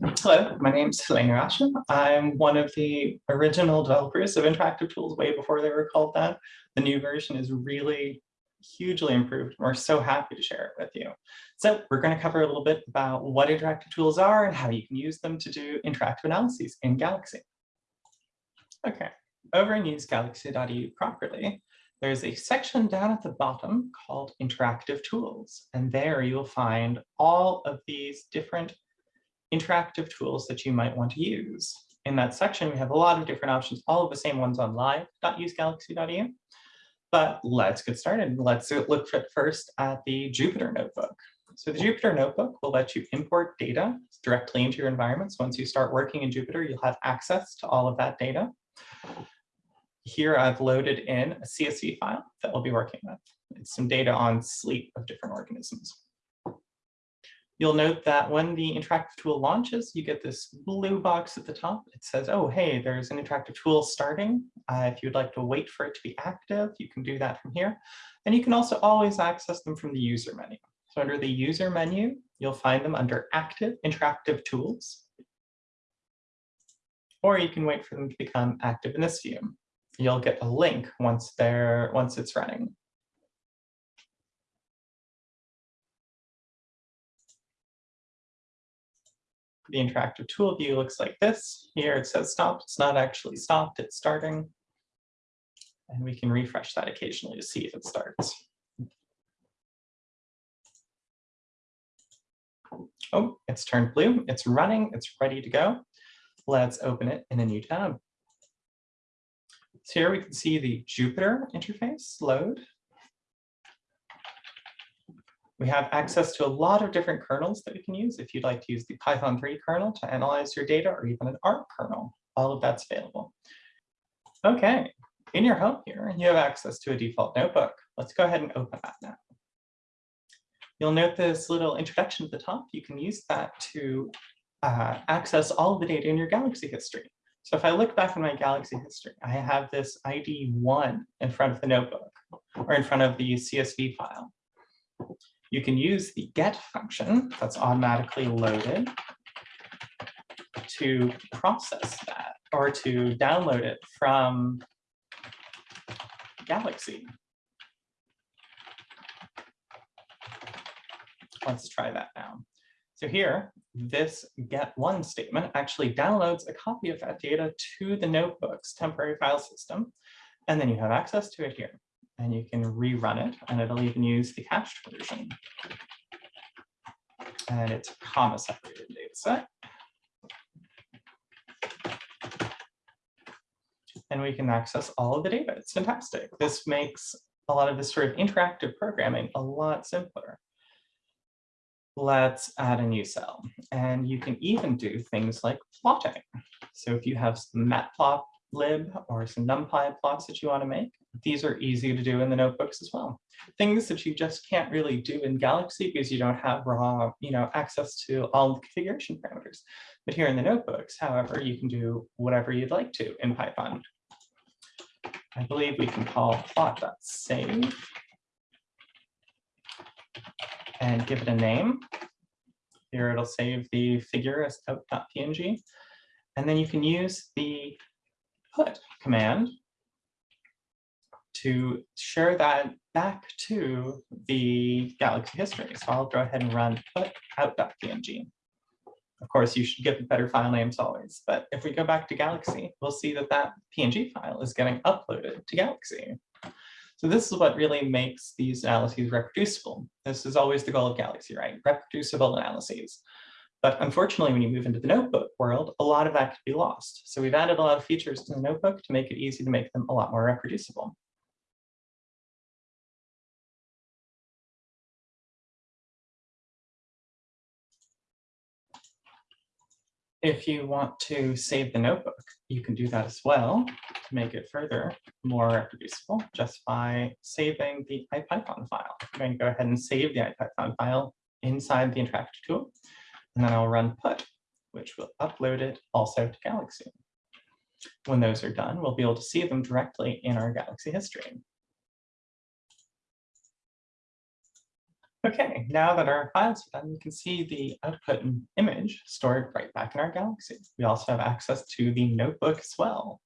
Hello, my name is Helena Rasche. I'm one of the original developers of interactive tools way before they were called that. The new version is really hugely improved. And we're so happy to share it with you. So we're going to cover a little bit about what interactive tools are and how you can use them to do interactive analyses in Galaxy. Okay, over in use galaxy.eu properly, there's a section down at the bottom called interactive tools. And there you'll find all of these different interactive tools that you might want to use. In that section, we have a lot of different options, all of the same ones on live.usegalaxy.eu. But let's get started. Let's look first at the Jupyter Notebook. So the Jupyter Notebook will let you import data directly into your environments. Once you start working in Jupyter, you'll have access to all of that data. Here I've loaded in a CSV file that we'll be working with. It's some data on sleep of different organisms. You'll note that when the interactive tool launches, you get this blue box at the top. It says, oh, hey, there's an interactive tool starting. Uh, if you'd like to wait for it to be active, you can do that from here. And you can also always access them from the user menu. So under the user menu, you'll find them under active interactive tools. Or you can wait for them to become active in this view. You'll get a link once they're once it's running. The interactive tool view looks like this. Here it says stopped. It's not actually stopped, it's starting. And we can refresh that occasionally to see if it starts. Oh, it's turned blue. It's running. It's ready to go. Let's open it in a new tab. So here we can see the Jupyter interface load. We have access to a lot of different kernels that we can use. If you'd like to use the Python 3 kernel to analyze your data or even an ARC kernel, all of that's available. Okay, in your home here, you have access to a default notebook. Let's go ahead and open that now. You'll note this little introduction at the top. You can use that to uh, access all of the data in your Galaxy history. So if I look back in my Galaxy history, I have this ID one in front of the notebook or in front of the CSV file you can use the get function that's automatically loaded to process that or to download it from Galaxy. Let's try that now. So here, this get one statement actually downloads a copy of that data to the notebook's temporary file system, and then you have access to it here and you can rerun it and it'll even use the cached version. And it's a comma separated data set. And we can access all of the data. It's fantastic. This makes a lot of this sort of interactive programming a lot simpler. Let's add a new cell. And you can even do things like plotting. So if you have some matplotlib or some numpy plots that you want to make, these are easy to do in the notebooks as well. Things that you just can't really do in Galaxy because you don't have raw, you know, access to all the configuration parameters. But here in the notebooks, however, you can do whatever you'd like to in Python. I believe we can call plot.save and give it a name. Here it'll save the figure as out.png. And then you can use the put command to share that back to the Galaxy history. So I'll go ahead and run put out.png. Of course, you should get better file names always, but if we go back to Galaxy, we'll see that that PNG file is getting uploaded to Galaxy. So this is what really makes these analyses reproducible. This is always the goal of Galaxy, right? Reproducible analyses. But unfortunately, when you move into the notebook world, a lot of that could be lost. So we've added a lot of features to the notebook to make it easy to make them a lot more reproducible. If you want to save the notebook, you can do that as well to make it further more reproducible just by saving the IPython file. I'm going to go ahead and save the IPython file inside the interactive tool, and then I'll run put, which will upload it also to Galaxy. When those are done, we'll be able to see them directly in our Galaxy history. Okay, now that our files are done, you can see the output and image stored right back in our Galaxy. We also have access to the notebook as well.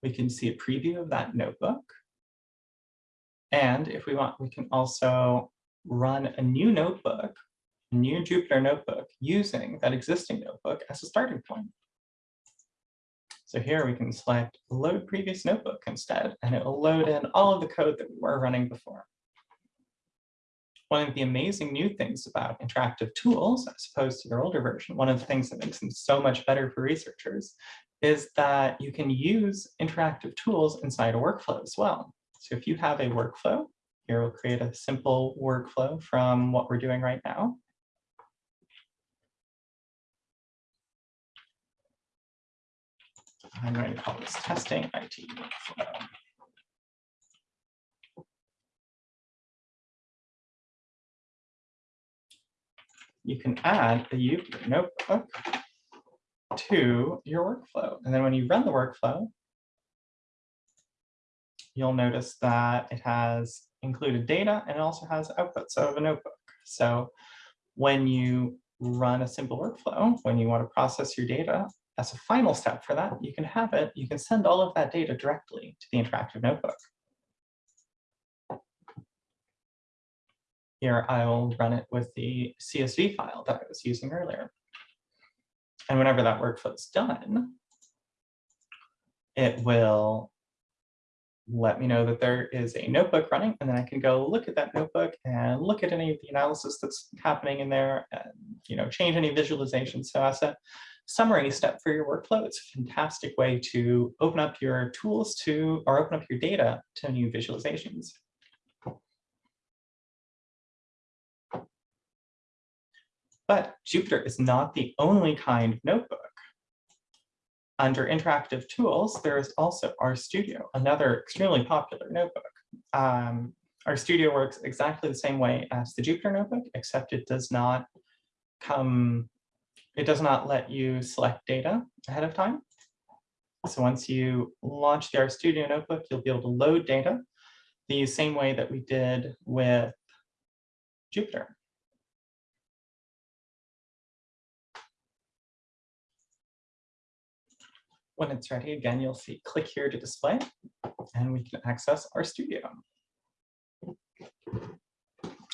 We can see a preview of that notebook. And if we want, we can also run a new notebook, a new Jupyter notebook using that existing notebook as a starting point. So here we can select load previous notebook instead, and it will load in all of the code that we were running before. One of the amazing new things about interactive tools, as opposed to their older version, one of the things that makes them so much better for researchers is that you can use interactive tools inside a workflow as well. So if you have a workflow, here we'll create a simple workflow from what we're doing right now. I'm going to call this testing IT workflow. You can add a notebook to your workflow. And then when you run the workflow, you'll notice that it has included data and it also has outputs of a notebook. So when you run a simple workflow, when you want to process your data, as a final step for that, you can have it, you can send all of that data directly to the interactive notebook. Here I will run it with the CSV file that I was using earlier. And whenever that workflow is done, it will let me know that there is a notebook running, and then I can go look at that notebook and look at any of the analysis that's happening in there and you know change any visualizations. So as a summary step for your workflow, it's a fantastic way to open up your tools to or open up your data to new visualizations. But Jupyter is not the only kind of notebook. Under interactive tools, there is also RStudio, another extremely popular notebook. Um, RStudio works exactly the same way as the Jupyter notebook, except it does not come, it does not let you select data ahead of time. So once you launch the RStudio notebook, you'll be able to load data the same way that we did with Jupyter. When it's ready, again, you'll see click here to display, and we can access RStudio.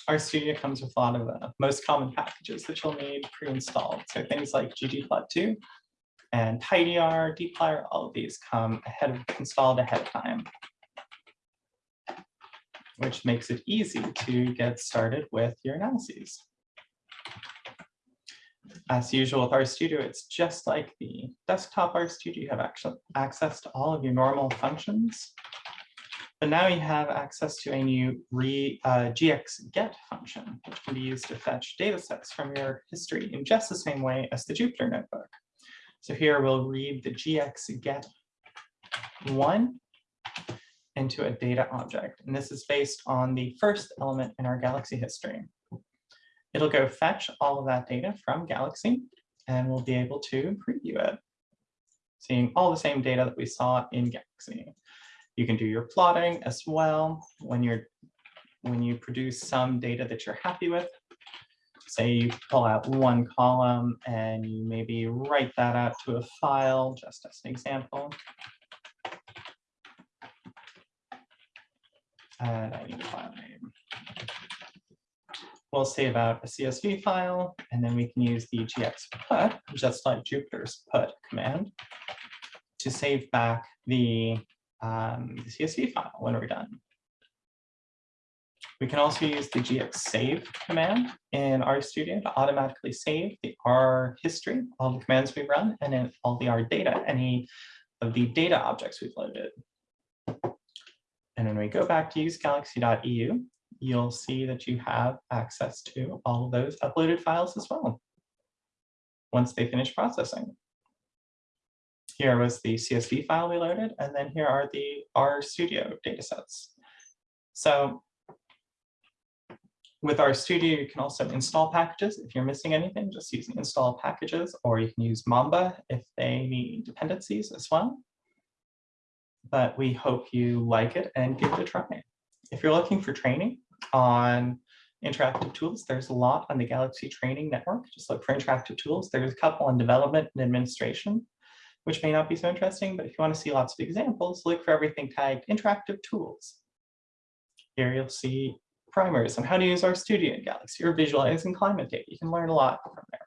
Our studio comes with a lot of the most common packages that you'll need pre-installed. So things like ggplot2 and tidyr, dplyr, all of these come ahead of installed ahead of time, which makes it easy to get started with your analyses. As usual with RStudio, it's just like the desktop RStudio. You have access to all of your normal functions. But now you have access to a new re, uh, gx-get function, which can be used to fetch data sets from your history in just the same way as the Jupyter notebook. So here we'll read the gx-get one into a data object. And this is based on the first element in our galaxy history. It'll go fetch all of that data from Galaxy and we'll be able to preview it, seeing all the same data that we saw in Galaxy. You can do your plotting as well when you're when you produce some data that you're happy with. Say you pull out one column and you maybe write that out to a file, just as an example. And I need a file name we'll save out a CSV file, and then we can use the gx-put, just like Jupyter's put command, to save back the, um, the CSV file when we're done. We can also use the gx-save command in RStudio to automatically save the R history, all the commands we've run, and then all the R data, any of the data objects we've loaded. And when we go back to use galaxy.eu, you'll see that you have access to all of those uploaded files as well once they finish processing. Here was the CSV file we loaded, and then here are the RStudio datasets. So with RStudio, you can also install packages. If you're missing anything, just use install packages, or you can use Mamba if they need dependencies as well. But we hope you like it and give it a try. If you're looking for training, on interactive tools. There's a lot on the Galaxy Training Network. Just look for interactive tools. There's a couple on development and administration, which may not be so interesting, but if you want to see lots of examples, look for everything tagged interactive tools. Here you'll see primers on how to use RStudio in Galaxy or visualizing climate data. You can learn a lot from there.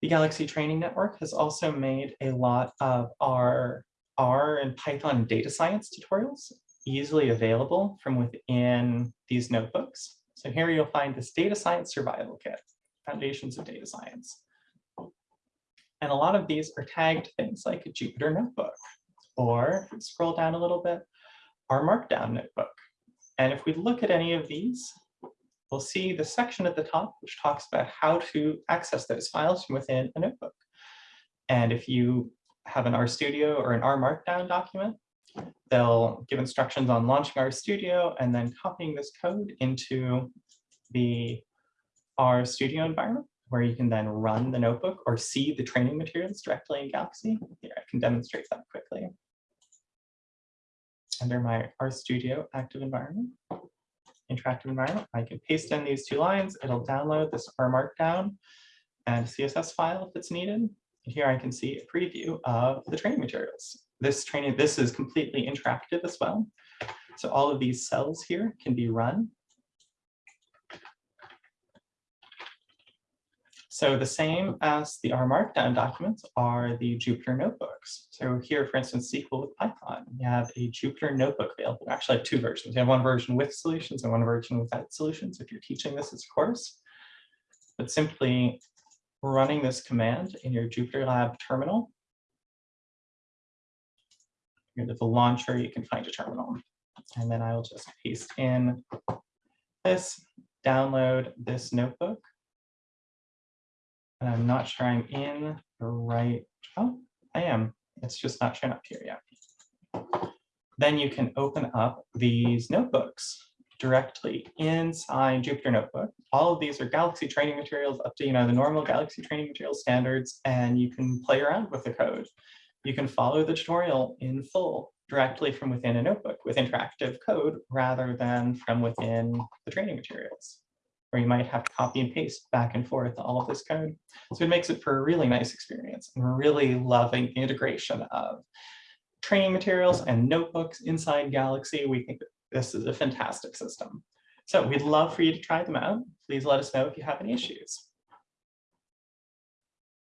The Galaxy Training Network has also made a lot of our R and Python data science tutorials easily available from within these notebooks. So here you'll find this data science survival kit, foundations of data science. And a lot of these are tagged things like a Jupyter notebook, or scroll down a little bit, R Markdown notebook. And if we look at any of these, we'll see the section at the top, which talks about how to access those files from within a notebook. And if you have an RStudio or an R Markdown document, they'll give instructions on launching RStudio and then copying this code into the RStudio environment, where you can then run the notebook or see the training materials directly in Galaxy. Here, I can demonstrate that quickly. Under my RStudio active environment, interactive environment, I can paste in these two lines. It'll download this R Markdown and CSS file if it's needed. And Here I can see a preview of the training materials. This training, this is completely interactive as well. So all of these cells here can be run. So the same as the R Markdown documents are the Jupyter notebooks. So here, for instance, SQL with Python, you have a Jupyter notebook available. Actually have two versions. You have one version with solutions and one version without solutions if you're teaching this as a course. But simply running this command in your Jupyter Lab terminal. Here the launcher, you can find a terminal. And then I will just paste in this, download this notebook. And I'm not sure I'm in the right, oh, I am. It's just not showing up here yet. Then you can open up these notebooks directly inside Jupyter Notebook. All of these are Galaxy training materials up to you know the normal Galaxy training material standards, and you can play around with the code. You can follow the tutorial in full directly from within a notebook with interactive code rather than from within the training materials, where you might have to copy and paste back and forth all of this code. So it makes it for a really nice experience. And we're really loving the integration of training materials and notebooks inside Galaxy. We think this is a fantastic system. So we'd love for you to try them out. Please let us know if you have any issues.